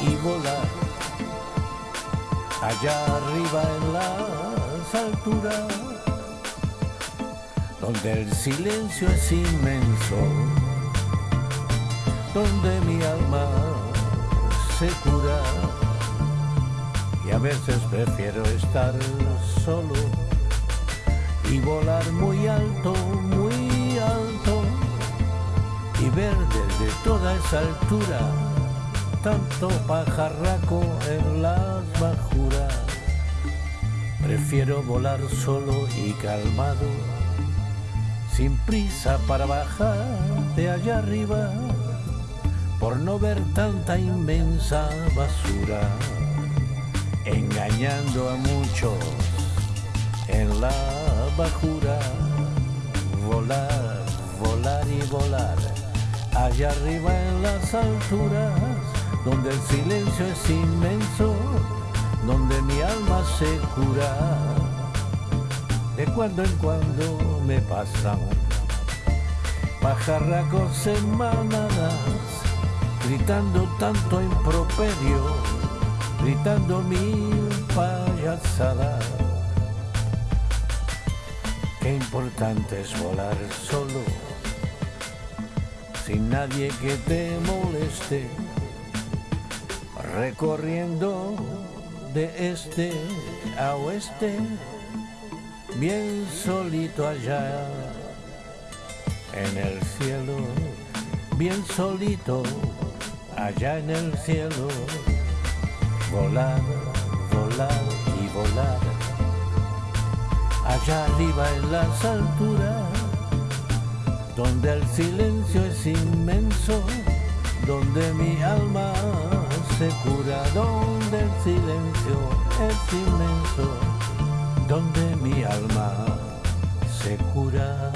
y volar. Allá arriba en las alturas, donde el silencio es inmenso, donde mi alma se cura. Y a veces prefiero estar solo y volar muy alto, toda esa altura tanto pajarraco en las bajuras. Prefiero volar solo y calmado, sin prisa para bajar de allá arriba, por no ver tanta inmensa basura, engañando a muchos en la bajura. Volar, volar y volar, allá arriba en las alturas donde el silencio es inmenso, donde mi alma se cura. De cuando en cuando me pasan pajarracos en manadas, gritando tanto improperio, gritando mil payasadas. Qué importante es volar solo, sin nadie que te moleste recorriendo de este a oeste, bien solito allá en el cielo, bien solito allá en el cielo, volar, volar y volar, allá arriba en las alturas, donde el inmenso, donde mi alma se cura, donde el silencio es inmenso, donde mi alma se cura.